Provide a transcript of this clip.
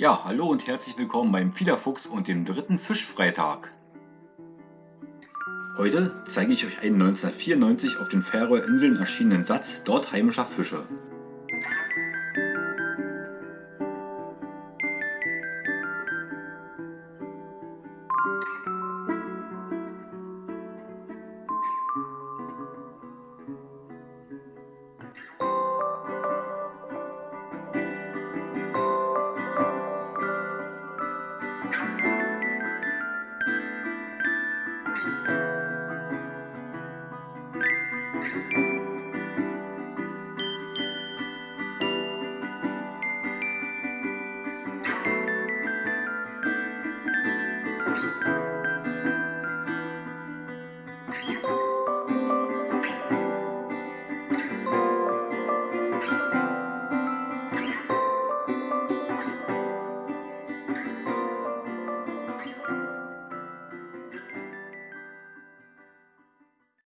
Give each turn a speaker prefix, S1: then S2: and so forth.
S1: Ja, hallo und herzlich willkommen beim Fiederfuchs und dem dritten Fischfreitag. Heute zeige ich euch einen 1994 auf den Färöerinseln erschienenen Satz dort heimischer Fische.